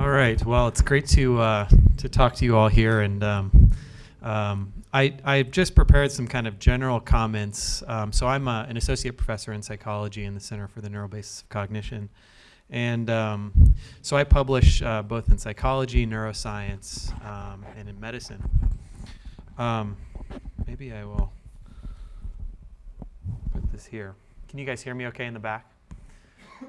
All right. Well, it's great to uh, to talk to you all here, and um, um, I I just prepared some kind of general comments. Um, so I'm a, an associate professor in psychology in the Center for the Neural Basis of Cognition, and um, so I publish uh, both in psychology, neuroscience, um, and in medicine. Um, maybe I will put this here. Can you guys hear me okay in the back?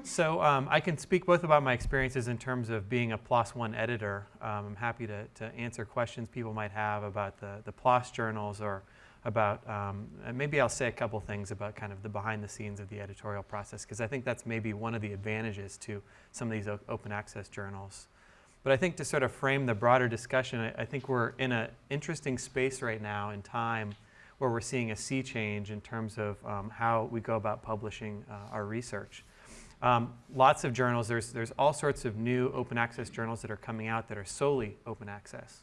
So um, I can speak both about my experiences in terms of being a PLOS One editor. Um, I'm happy to, to answer questions people might have about the, the PLOS journals or about, um, maybe I'll say a couple things about kind of the behind the scenes of the editorial process because I think that's maybe one of the advantages to some of these open access journals. But I think to sort of frame the broader discussion, I, I think we're in an interesting space right now in time where we're seeing a sea change in terms of um, how we go about publishing uh, our research. Um, lots of journals, there's, there's all sorts of new open access journals that are coming out that are solely open access.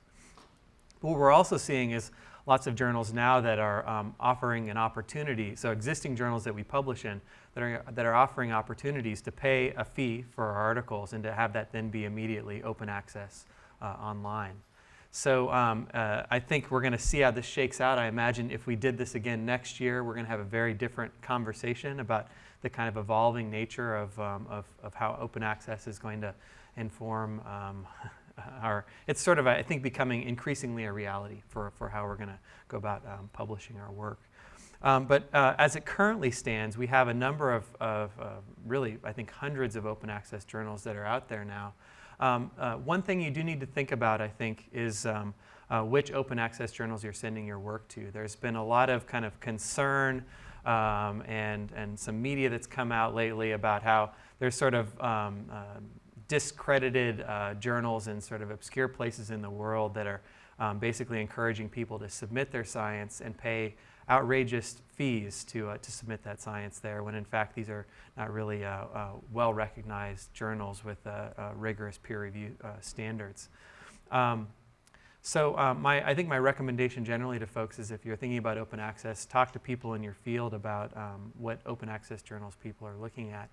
What we're also seeing is lots of journals now that are um, offering an opportunity, so existing journals that we publish in that are, that are offering opportunities to pay a fee for our articles and to have that then be immediately open access uh, online. So um, uh, I think we're going to see how this shakes out. I imagine if we did this again next year, we're going to have a very different conversation about the kind of evolving nature of, um, of, of, how open access is going to inform um, our, it's sort of, I think, becoming increasingly a reality for, for how we're going to go about um, publishing our work. Um, but uh, as it currently stands, we have a number of, of uh, really, I think, hundreds of open access journals that are out there now. Um, uh, one thing you do need to think about, I think, is um, uh, which open access journals you're sending your work to. There's been a lot of kind of concern um, and, and some media that's come out lately about how there's sort of um, uh, discredited uh, journals in sort of obscure places in the world that are um, basically encouraging people to submit their science and pay outrageous fees to, uh, to submit that science there when in fact these are not really uh, uh, well recognized journals with rigorous peer review standards. Um, so my, I think my recommendation generally to folks is if you're thinking about open access, talk to people in your field about um, what open access journals people are looking at.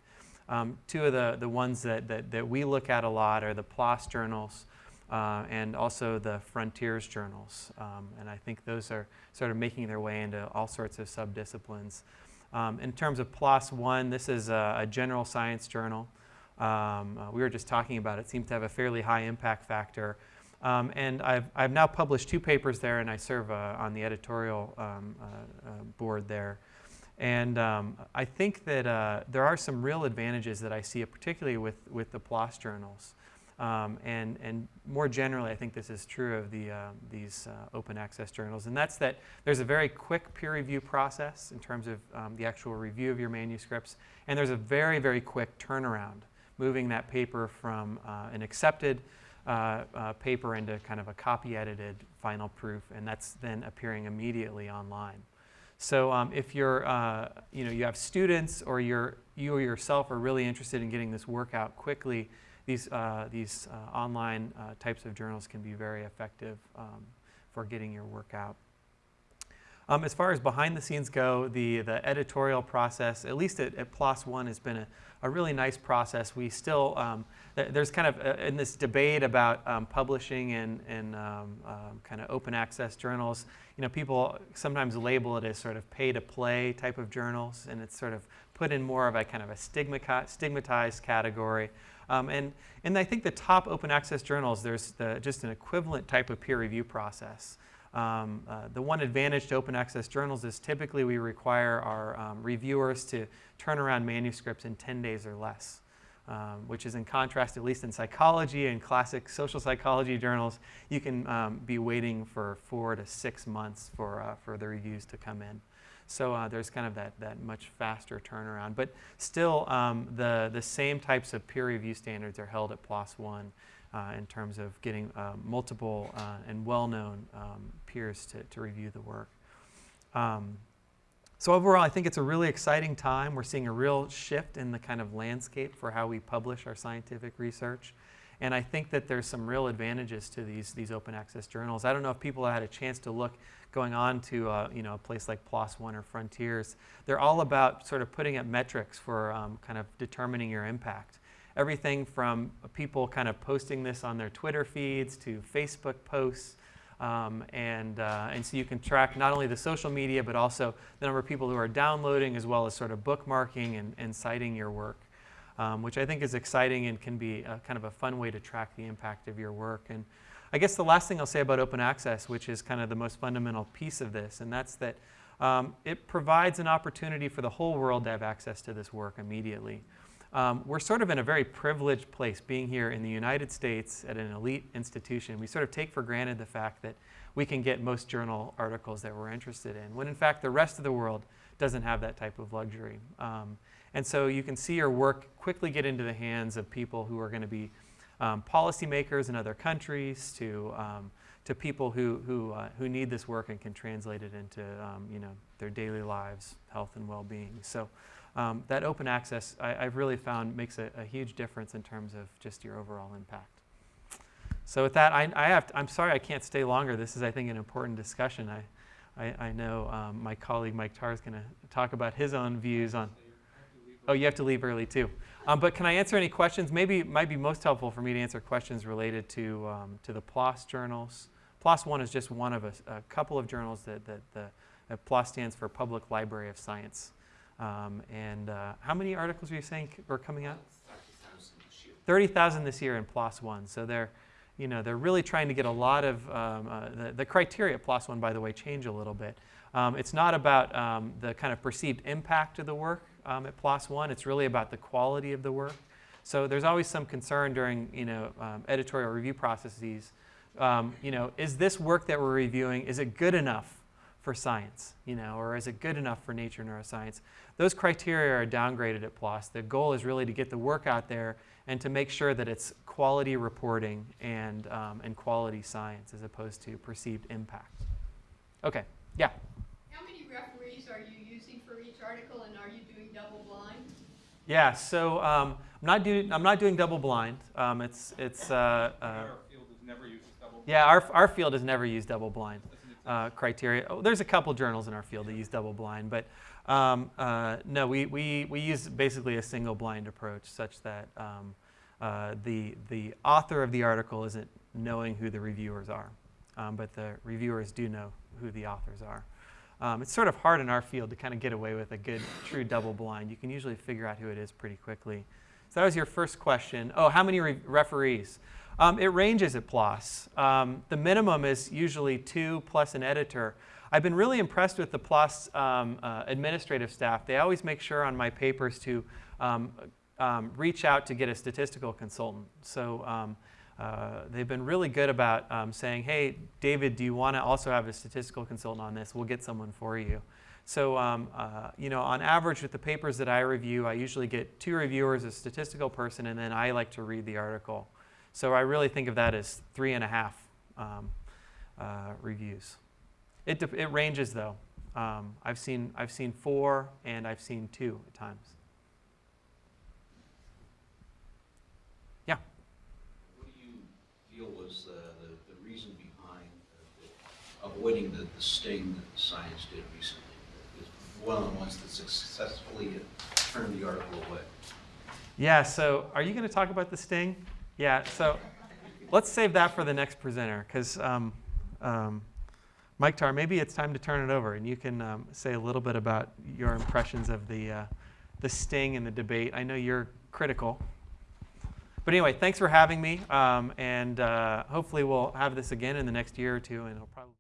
Um, two of the, the ones that, that, that, we look at a lot are the PLOS journals uh, and also the Frontiers journals. Um, and I think those are sort of making their way into all sorts of subdisciplines. Um, in terms of PLOS One, this is a, a general science journal. Um, uh, we were just talking about it. it seems to have a fairly high impact factor. Um, and I've, I've now published two papers there, and I serve uh, on the editorial um, uh, uh, board there. And um, I think that uh, there are some real advantages that I see, particularly with, with the PLOS journals. Um, and, and more generally, I think this is true of the, uh, these uh, open access journals. And that's that there's a very quick peer review process in terms of um, the actual review of your manuscripts. And there's a very, very quick turnaround, moving that paper from an accepted uh, uh, paper into kind of a copy edited final proof and that's then appearing immediately online. So um, if you're, uh, you know, you have students or you're, you or yourself are really interested in getting this work out quickly, these, uh, these uh, online uh, types of journals can be very effective um, for getting your work out. Um, as far as behind the scenes go, the, the editorial process, at least at, at PLOS One, has been a, a really nice process. We still, um, th there's kind of, uh, in this debate about um, publishing and, in um, um, kind of open access journals, you know, people sometimes label it as sort of pay to play type of journals, and it's sort of put in more of a kind of a stigmatized category. Um, and, and I think the top open access journals, there's the, just an equivalent type of peer review process. Um, uh, the one advantage to open access journals is typically we require our um, reviewers to turn around manuscripts in 10 days or less, um, which is in contrast, at least in psychology and classic social psychology journals, you can um, be waiting for four to six months for, uh, for the reviews to come in. So uh, there's kind of that, that much faster turnaround. But still, um, the, the same types of peer review standards are held at PLOS One uh, in terms of getting uh, multiple uh, and well-known um, peers to, to review the work. Um, so overall, I think it's a really exciting time. We're seeing a real shift in the kind of landscape for how we publish our scientific research. And I think that there's some real advantages to these, these open access journals. I don't know if people had a chance to look going on to uh, you know, a place like PLOS One or Frontiers. They're all about sort of putting up metrics for um, kind of determining your impact. everything from people kind of posting this on their Twitter feeds to Facebook posts. Um, and, uh, and so you can track not only the social media, but also the number of people who are downloading as well as sort of bookmarking and, and citing your work, um, which I think is exciting and can be a, kind of a fun way to track the impact of your work. And I guess the last thing I'll say about open access, which is kind of the most fundamental piece of this, and that's that um, it provides an opportunity for the whole world to have access to this work immediately. Um, we're sort of in a very privileged place being here in the United States at an elite institution. We sort of take for granted the fact that we can get most journal articles that we're interested in, when in fact the rest of the world doesn't have that type of luxury. Um, and so you can see your work quickly get into the hands of people who are going to be um, policymakers in other countries to, um, to people who, who, uh, who need this work and can translate it into um, you know, their daily lives, health and well-being. So um, that open access, I, have really found, makes a, a, huge difference in terms of just your overall impact. So with that, I, I have to, I'm sorry I can't stay longer. This is, I think, an important discussion. I, I, I know um, my colleague Mike Tarr is going to talk about his own views on. Oh, you have to leave early too. Um, but can I answer any questions? Maybe it might be most helpful for me to answer questions related to, um, to the PLOS journals. PLOS One is just one of a, a couple of journals that, that the that PLOS stands for Public Library of Science. Um, and uh, how many articles are you saying are coming out? 30,000 this year in PLOS One. So they're, you know, they're really trying to get a lot of, um, uh, the, the criteria PLOS One, by the way, change a little bit. Um, it's not about um, the kind of perceived impact of the work um, at PLOS One. It's really about the quality of the work. So there's always some concern during, you know, um, editorial review processes. Um, you know, is this work that we're reviewing, is it good enough for science, you know, or is it good enough for nature neuroscience? Those criteria are downgraded at PLOS. The goal is really to get the work out there and to make sure that it's quality reporting and, um, and quality science as opposed to perceived impact. Okay, yeah? How many referees are you for each article and are you doing double blind? Yeah, so um, I'm, not doing, I'm not doing double blind. Um, it's, it's, uh, uh, our field has never used double blind. yeah, our, our field has never used double blind uh, criteria. Oh, there's a couple journals in our field that use double blind, but um, uh, no, we, we, we use basically a single blind approach such that um, uh, the, the author of the article isn't knowing who the reviewers are, um, but the reviewers do know who the authors are. Um, it's sort of hard in our field to kind of get away with a good, true double blind. You can usually figure out who it is pretty quickly. So that was your first question. Oh, how many re referees? Um, it ranges at PLOS. Um, the minimum is usually two plus an editor. I've been really impressed with the PLOS um, uh, administrative staff. They always make sure on my papers to um, um, reach out to get a statistical consultant. So uh, they've been really good about saying, hey, David, do you want to also have a statistical consultant on this? We'll get someone for you. So, um, uh, you know, on average with the papers that I review, I usually get two reviewers, a statistical person, and then I like to read the article. So I really think of that as three and a half um, uh, reviews. It, it ranges though. Um, I've, seen, I've seen four and I've seen two at times. Yeah? What do you feel was the, the, the reason behind uh, the, avoiding the, the sting that science did recently? One of the ones that successfully turned the article away. Yeah, so are you going to talk about the sting? Yeah, so let's save that for the next presenter because um, um, Mike Tarr, maybe it's time to turn it over and you can um, say a little bit about your impressions of the, uh, the sting and the debate. I know you're critical. But anyway, thanks for having me, um, and uh, hopefully we'll have this again in the next year or two, and it'll probably